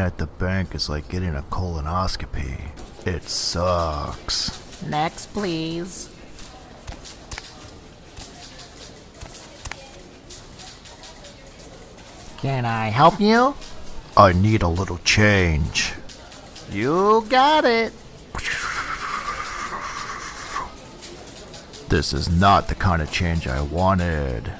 at the bank is like getting a colonoscopy. It sucks. Next, please. Can I help you? I need a little change. You got it. This is not the kind of change I wanted.